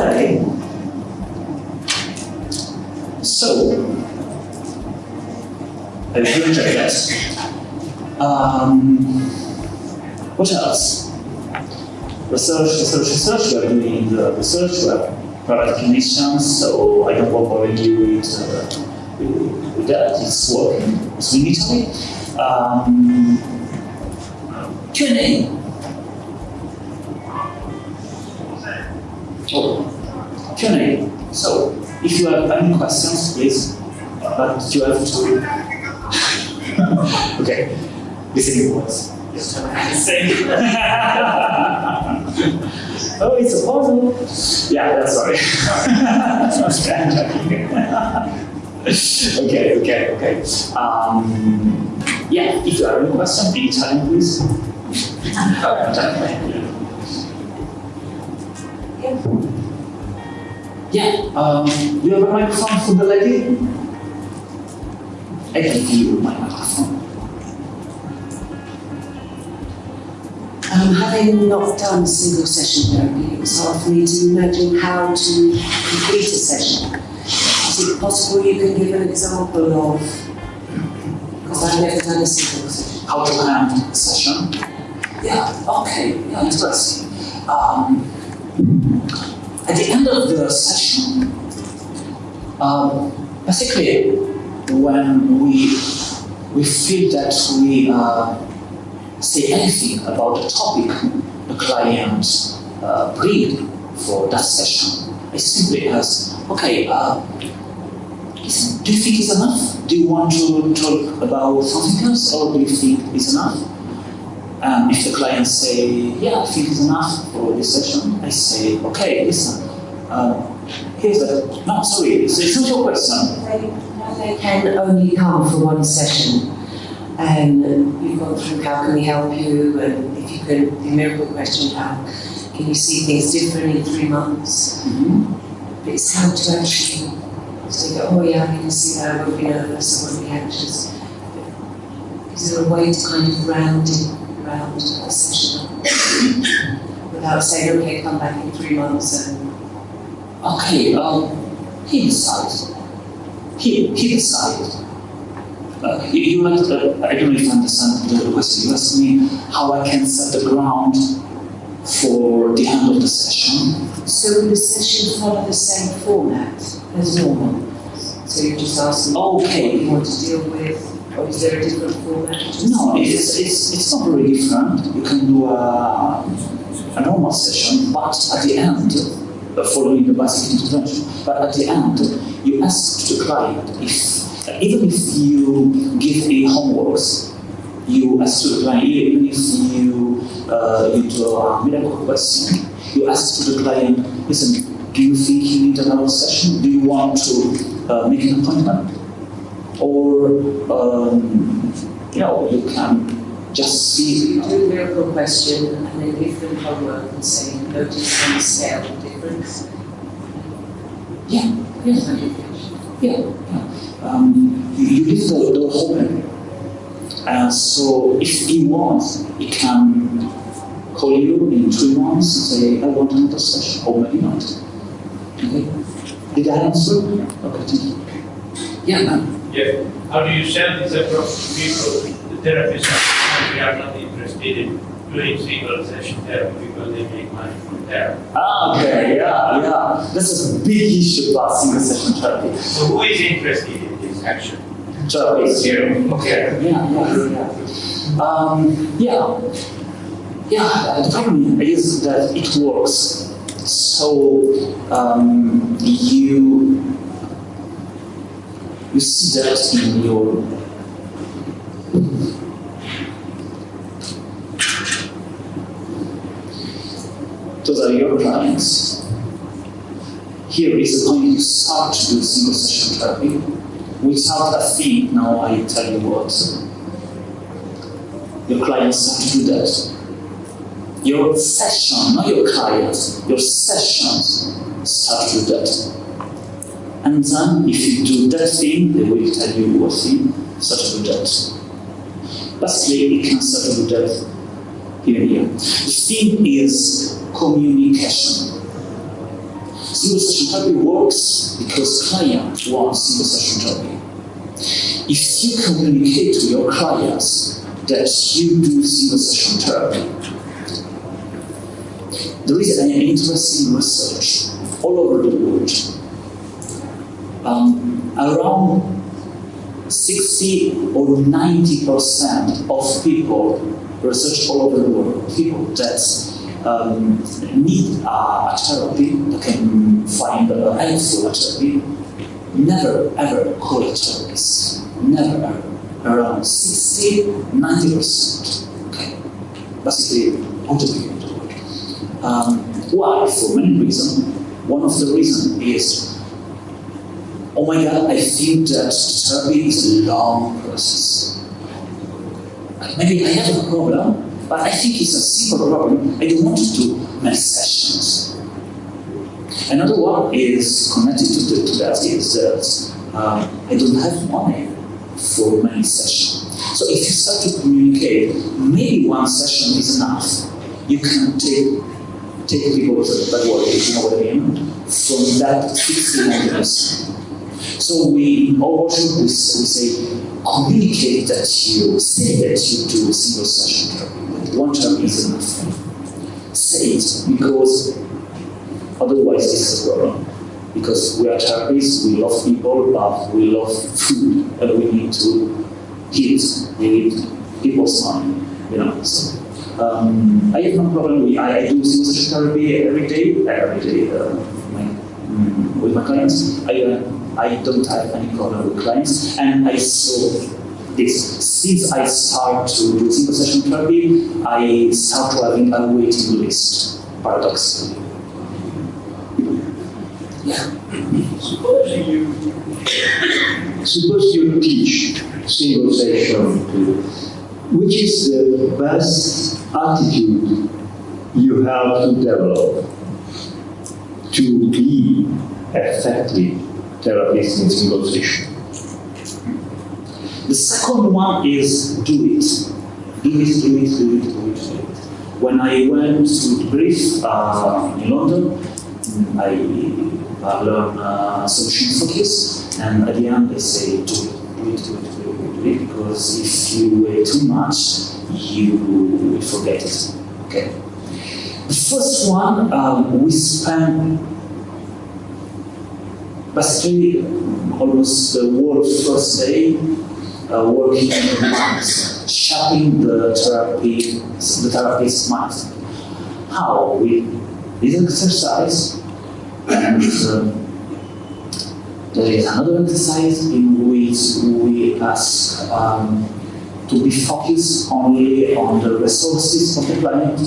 Okay. So, will check that. Um, what else? Research, research, research. We are doing the research. We have product clinicians, so I don't want to bother you with, uh, with, with that. It's working. It's in Italy. Um, Q&A. Oh, Q&A. So, if you have any questions, please, but you have to. okay, listening voice. Thank you. oh, it's a puzzle. Yeah, that's sorry. okay, okay, okay. Um, yeah, if you have any question, in Italian, please. Yeah, um, do you have a microphone for the lady? I can give you my microphone. Um, having not done single session therapy, it was hard for me to imagine how to complete a session. Is it possible you can give an example of, because I've never done a single session. How to end a session? Yeah, okay, yeah, interesting. Um, at the end of the session, um, basically, when we we feel that we uh, say anything about the topic the client uh, agreed for that session, I simply ask, okay, uh, do you think it's enough? Do you want to talk about something else, or do you think it's enough? And if the client say, yeah, I think it's enough for this session, I say, okay, listen, uh, here's the, no, sorry, it's, it's not your question. They, can only come for one session. And you've gone through how can we help you, and if you can, the miracle question, how can you see things different in three months? Mhm. But it's how to actually say, oh yeah, I can see that, I won't be nervous, I won't be anxious. Is there a way to kind of round it, a session without saying, okay, come back in three months and Okay, um, he decides. He, he decides. Uh, you, you uh, I don't you understand the question. You asked me how I can set the ground for the end of the session. So the session follow the same format as normal? So you just ask them what Okay. you want to deal with, or is there a different format? No, it's, it's, it's not very different. You can do a, a normal session, but at the end, uh, following the basic intervention, but at the end, you ask the client if, even if you give a homeworks, you ask to the client, even if you, uh, you do a miracle question, you ask to the client, listen, do you think you need another session? Do you want to uh, make an appointment? Or, um, you know, you can just see. You do a miracle question and then give them homework and say, notice the scale difference. Yeah, Here's my definition. yeah. yeah. Um, you, leave the door open. And so if he wants, he can call you in three months and say, I want another session, or maybe not. Okay? Did I answer? Okay, thank you. Yeah, ma'am. Yeah, how do you sell this approach to people, the therapists are, they are not interested in doing single session therapy because they make money from therapy. Ah, okay, yeah, yeah. This is a big issue about single session therapy. So who is interested in this action? Therapy is here. Okay. Yeah, yeah, yeah. Um, yeah. Yeah, the problem is that it works. So um, you you see that in your those are your clients. Here is point you start to do single session therapy without a fee. Now I tell you what. Your clients start to do that. Your session, not your clients, your sessions start to do that. And then if you do that thing, they will tell you what thing, do that. Basically, you can do that here here. The thing is communication. Single session therapy works because client wants single session therapy. If you communicate to your clients that you do single session therapy, there is an interesting research all over the world. Um, around 60 or 90 percent of people research all over the world, people that um, need a therapy, that can find a helpful therapy, never ever call a therapist. Never ever. Around 60, 90 percent. Okay. Basically, all the people. Um, why? For many reasons. One of the reasons is oh my god, I think that therapy is a long process. Maybe I have a problem, but I think it's a simple problem. I don't want to do many sessions. Another one is connected to, the, to that is that uh, I don't have money for many sessions. So if you start to communicate, maybe one session is enough. You can take take people that work, you know what I mean, from that 60 minutes. So we workshop we, say communicate that you say that you do a single session. One therapy is enough. Say it because otherwise this is problem. Because we are therapists, we love people, but we love food and we need to eat. We need people's money, you know. So um, I have no problem. I do single session therapy every day, every day uh, my, mm, with my clients. I, uh, I don't have any problem with clients, and I saw this. Since I start to do single session therapy, I start to having a waiting list, paradoxically. Yeah. Suppose you, suppose you teach single session to, which is the best attitude you have to develop to be effective therapist in single session? The second one is do it. Do it, do it, do it, do it. When I went to brief uh, in London, I uh, learned uh, solution focus, and at the end they say do it, do it, do it, do it, do it, because if you wait too much, you will forget it. Okay. The first one, um, we spend basically almost the whole first day uh, working on the minds, shaping the therapy, the therapist's mind. How? We this exercise, and uh, there is another exercise in which we ask um, to be focused only on the resources of the planet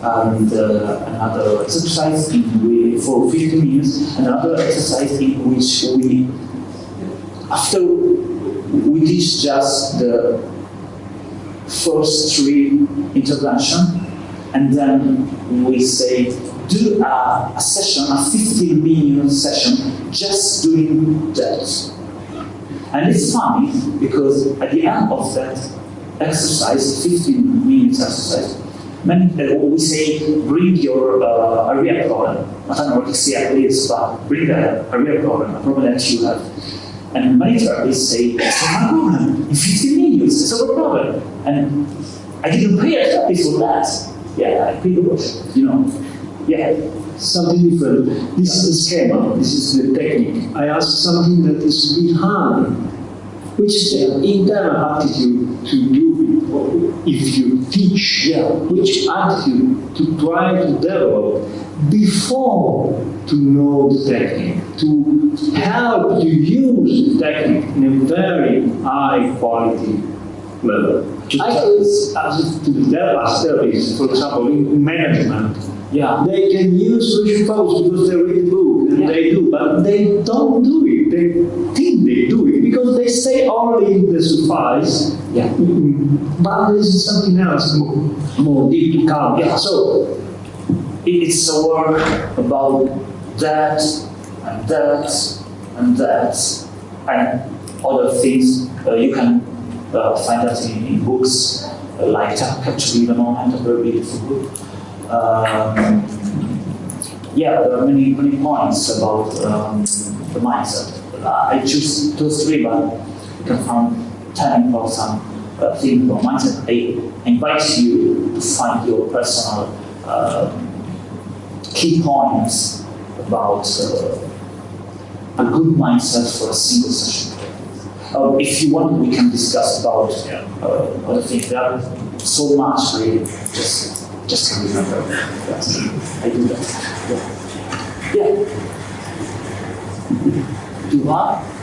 and uh, another exercise in which, for 15 minutes, another exercise in which we, after we teach just the first three intervention, and then we say, do a, a session, a 15 minute session, just doing that. And it's funny because at the end of that exercise, 15 minutes exercise, many, we say bring your uh, area problem. I don't anorexia is, but bring a area problem, a problem that you have. And many therapists say, it's not a problem. In 15 minutes, it's a problem. And I didn't pay a therapist for that. Yeah, I paid workshop, you know. Yeah. Something different. This is the schema, this is the technique. I ask something that is behind, which is the internal attitude to do if you teach, yeah, which attitude to try to develop before to know the technique, to help you use the technique in a very high quality level. To, I- as, to develop as therapists, for example, in management, Yeah. they can use solution focus because they read the book and Yeah. they do, but they don't do it. They think they do it because they stay only in the suffice. Yeah. Mm, But there is something else more, more deep to come. Yeah. So It's a work about that and that and that and other things. Uh, you can uh, find that in, in books uh, like Capturing the Moment, a very beautiful book. Um, yeah, there are many, many points about um, the mindset. Uh, I choose those three, but can find 10 important uh, things about mindset. I invite you to find your personal uh, key points about uh, a good mindset for a single session. Uh, if you want, we can discuss about uh, other things. There are so much really. Just, just can remember. Yes, I do that. Yeah. yeah. Do?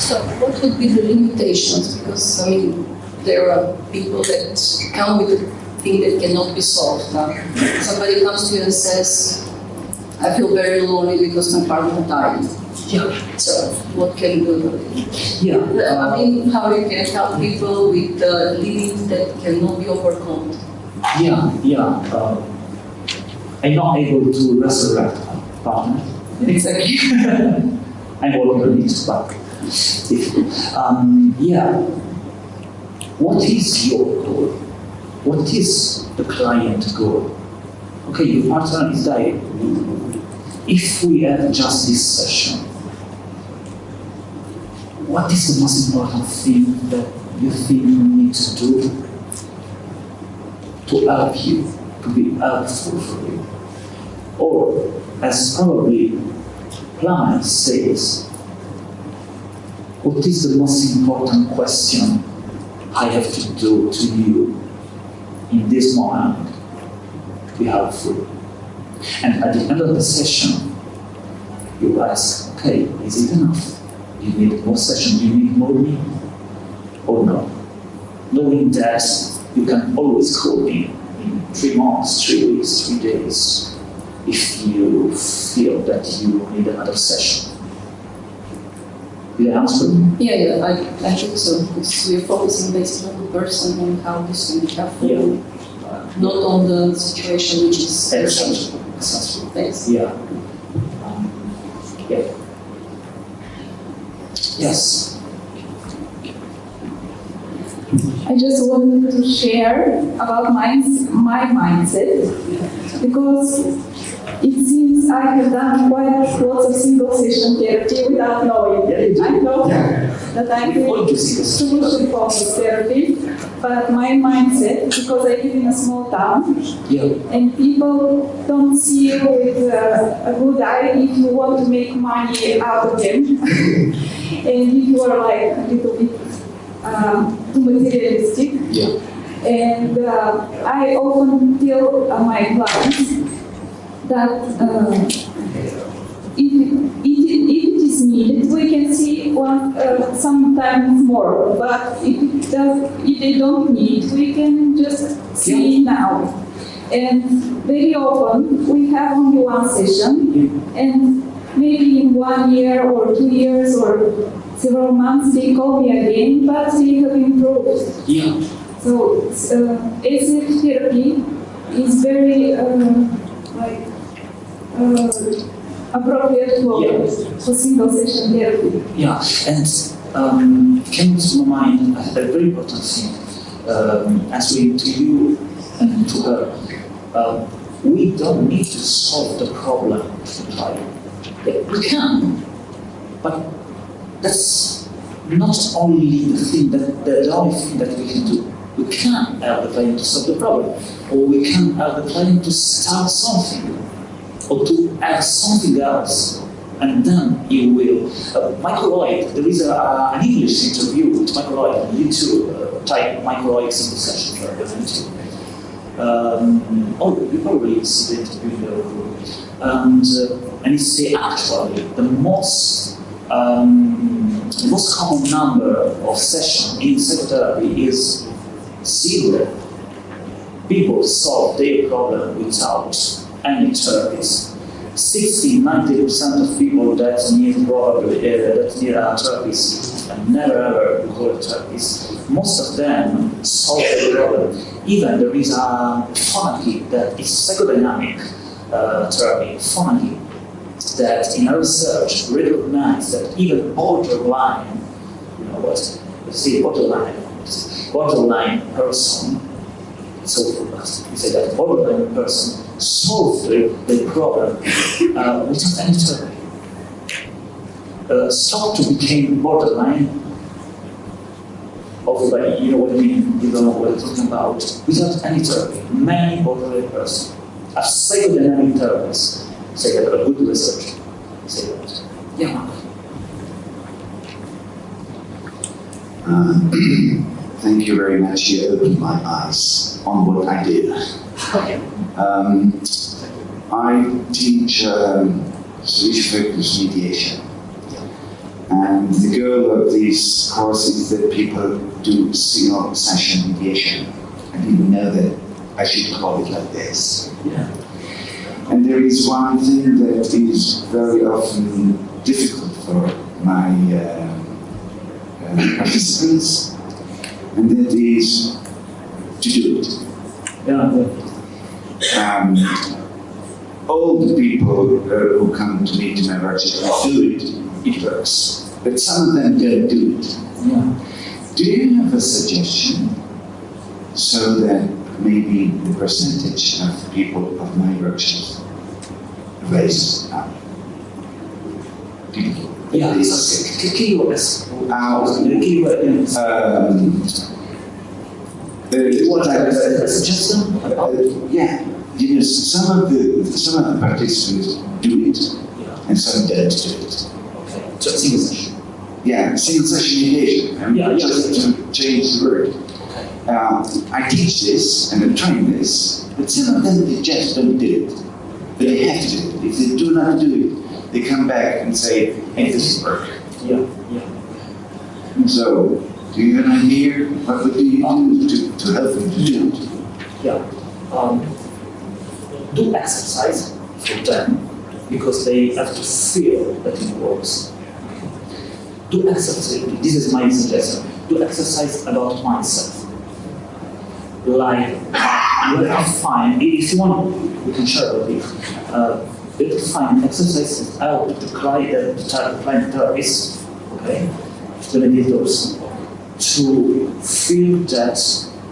So what would be the limitations? Because, I mean, there are people that come with a thing that cannot be solved. Now, somebody comes to you and says, I feel very lonely because my partner died. Yeah. So what can you do? Yeah. I mean, how you can help people with uh, limits that cannot be overcome. Yeah, yeah. Uh, I'm not able to resurrect a partner. Exactly. I'm working on it, but if, um, yeah. What is your goal? What is the client goal? Okay, your partner is dying. If we have just this session, what is the most important thing that you think you need to do to help you, to be helpful for you? Or, as probably Plummer says, what is the most important question I have to do to you in this moment to be helpful? And at the end of the session, you ask, okay, is it enough? You need more session, you need more me? Or no? Knowing that you can always call me in three months, three weeks, three days, if you feel that you need another session. Did I answer? Yeah, yeah, I, I think so. Because we're focusing basically on the person and how this can be helpful, Yeah. uh, not on the situation which is. Excellent. Yeah. Um, yeah. Yes. I just wanted to share about my, my mindset because it seems I have done quite lots of single session therapy without knowing. Yeah, do. I know that I'm doing to see this. solution focused therapy, but my mindset, because I live in a small town, Yeah. and people don't see you with uh, a good eye if you want to make money out of them. and if you are like a little bit um, too materialistic. Yeah. And uh, I often tell uh, my clients that uh, if, if, if it is needed, we can see one uh, sometimes more. But if, it does, if they don't need, we can just see now. And very often we have only one session, and maybe in one year or two years or several months they call me again, but they have improved. Yeah. So uh, therapy is very uh, uh, appropriate for, Yeah. for single session therapy. Yeah. And um, came to my mind a a very important thing. Um, answering to you and to her. Uh, we don't need to solve the problem client. We can, but that's not only the thing that the, the only thing that we can do. We can help the client to solve the problem, or we can help the client to start something, or to add something else, and then he will. Uh, Michael Hoyt, there is a, uh, an English interview with Michael Hoyt on YouTube. Uh, type Michael Hoyt single session for YouTube. Um, oh, you probably see the interview. And, uh, and it's the actually the most um, the most common number of sessions in psychotherapy is zero. People solve their problem without any therapies. 60, 90% of people that need probably uh, that need a therapist and never ever go to therapist, most of them solve the problem. Even there is a pharmacy that is psychodynamic uh, therapy, pharmacy, that in our research recognize that even borderline, you know what, see, borderline, borderline person So we say that borderline person solved the, the problem uh, without any therapy. Uh, to become borderline everybody, you know what I mean, you don't know what I'm talking about, without any therapy. Many borderline persons are psychodynamic therapists say that a good research say that. Yeah. Uh, thank you very much. You opened my eyes on what I did. Um, I teach um, solution-focused mediation. And the goal of these courses is that people do single session mediation. I didn't know that I should call it like this. Yeah. And there is one thing that is very often difficult for my uh, uh, participants, and that is to do it. Yeah. Um, all the people uh, who come to me to my workshop do it, it works. But some of them don't do it. Yeah. Do you have a suggestion so that maybe the percentage of people of my workshops raises up? People. Yeah, This, it's okay. Keywords. How- Keyword, yes. um, You want uh, a suggestion? uh, yeah, you know, some of the some of the participants do it, Yeah. and some don't do it. Okay. Just single session. Yeah, single session. I mean, Yeah, yeah. just to change the word. Okay. Uh, I teach this and I train this, but some of them they just don't do it. But they have to. If they do not do it, they come back and say, "Hey, this is work." Yeah, yeah. So, do you have an idea? What would you do to, to help them to do it? Yeah. Um, do exercise for them because they have to feel that it works. Do exercise. This is my suggestion. Do exercise about mindset. Like you have to find if you want, we can share with you. Uh, you have to find exercises that help the client, the client therapist, okay, the mediators, to feel that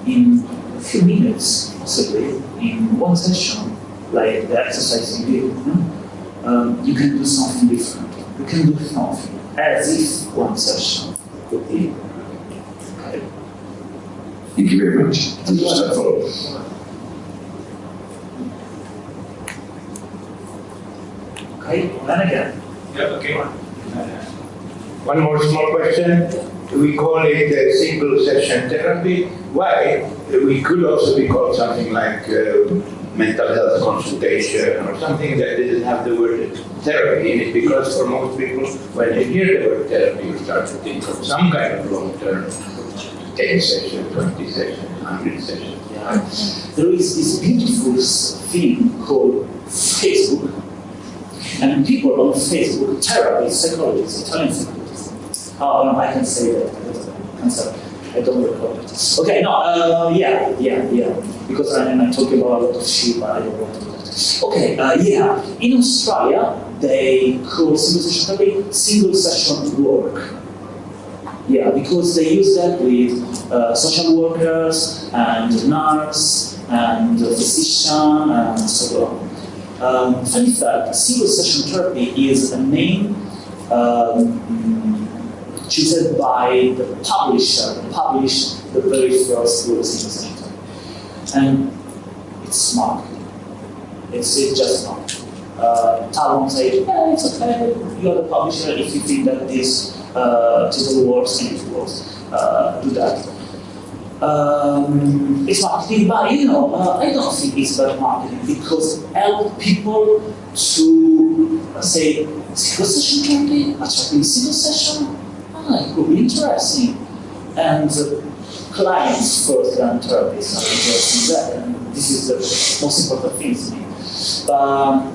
in a few minutes, possibly in one session, like the exercise you did, you, know, um, you can do something different. You can do something as if one session would be. Okay. Thank you very much. Wonderful. Okay, then again. Yeah, okay. One more small question. We call it a single session therapy. Why? We could also be called something like uh, mental health consultation or something that doesn't have the word therapy in it because for most people, when they hear the word therapy, you start to think of some kind of long-term 10 session, 20 session, 100 session. Yeah. There is this beautiful thing called Facebook, and people on Facebook, therapists, psychologists, Italian psychologists. Oh, no, I can say that. I can say- I don't record it. Okay, no, uh, yeah, yeah, yeah. Because I, I'm talking about a lot of shit, but I don't want to. Okay, uh, yeah. In Australia, they call single session single session work. Yeah, because they use that with uh, social workers and nurse and physician and so on. Um, funny fact, single session therapy is a name um, chosen by the publisher, published the very first single session therapy. And it's smart. It's, it's just smart. Uh, Talmon said, yeah, it's okay, you're the publisher if you think that this uh, title works and it works, uh, do that. Um, it's marketing, but you know, uh, I don't think it's bad marketing because help people to uh, say single session therapy, attracting single session, ah, it could be interesting. And uh, clients first and therapists are interested in that, and this is the most important thing to me. Um,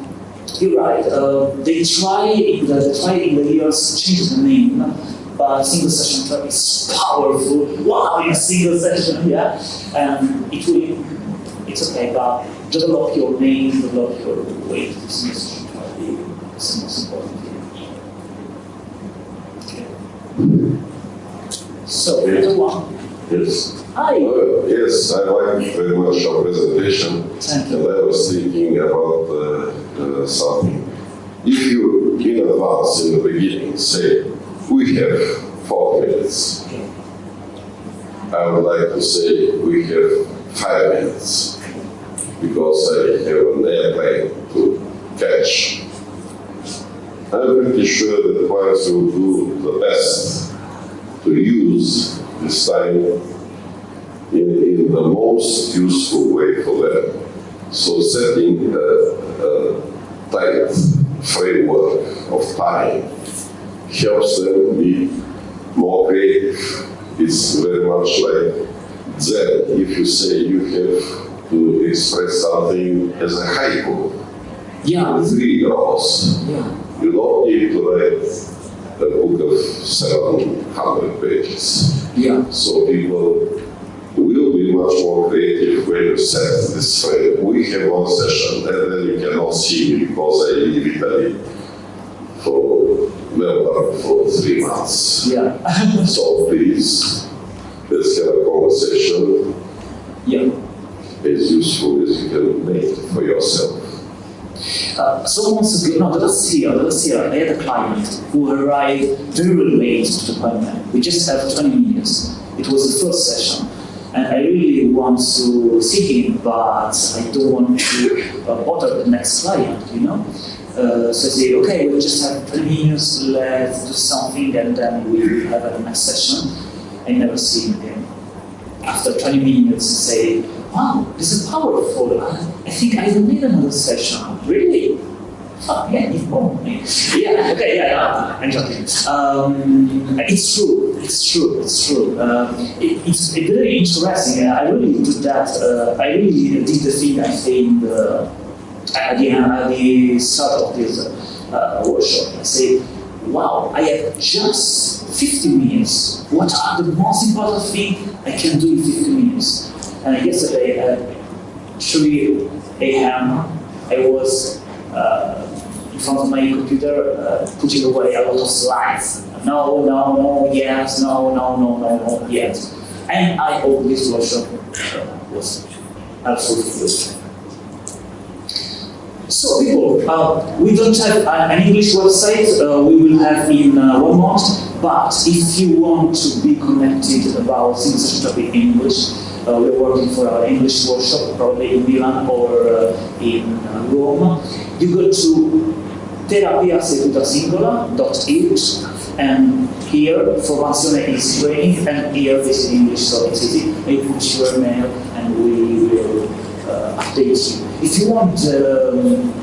you're right. Uh, they try in the they try in the years to change the name, but single session therapy is powerful. Wow, in a single session, yeah. And it will. It's okay, but develop your name, develop your way to single session therapy. It's the most important thing. Okay. So, the one. Yes. Hi. Uh, yes, I like very much your presentation. Thank you. And I was thinking about uh, uh, something. If you, in advance, in the beginning, say, we have four minutes, I would like to say we have five minutes, because I have an airplane to catch. I'm pretty sure that once will do the best to use this time in, in the most useful way for them. So setting a, a tight framework of time helps them be more creative. It's very much like Zen. If you say you have to express something as a haiku, Yeah. three rows, Yeah. you don't need to write a book of 700 pages. Yeah. So people will be much more creative when you set this frame. We have one session and then you cannot see me because I leave Italy for Melbourne for three months. Yeah. So please, let's have a conversation yeah. as useful as you can make for yourself. Uh, so months ago, no, the last year, the last year, I had a client who arrived very late to the appointment. We just have 20 minutes. It was the first session. And I really want to see him, but I don't want to uh, bother the next client, you know? Uh, so I say, okay, we just have 20 minutes, let's do something, and then we have a next session. I never see him again. After 20 minutes, say, wow, this is powerful. I think I don't need another session. Really? Oh, yeah, want me. Yeah, okay, yeah, yeah, I'm joking. Um, it's true, it's true, it's true. Uh, it, it's very interesting. I really did that. Uh, I really did the thing I think uh, at, the, at the start of this uh, workshop. I say, wow, I have just 50 minutes. What are the most important thing I can do in 50 minutes? And yesterday at 3 a.m., I was uh, in front of my computer uh, putting away a lot of slides. No, no, no, yes, no, no, no, no, no, yes. And I hope this workshop uh, was absolutely good. So people, uh, we don't have an English website, uh, we will have in uh, one month, but if you want to be connected about things that in English, uh, we're working for our English workshop, probably in Milan or uh, in uh, Rome. You go to terapiaseduta.it and here formazione is training and here is in English, so it's easy. You put your mail uh, update you. If you want um,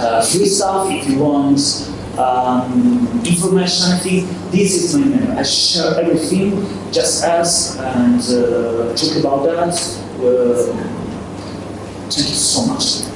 uh, free stuff, if you want um, information, I think this is my mail. I share everything, just ask and uh, talk about that. Uh, thank you so much.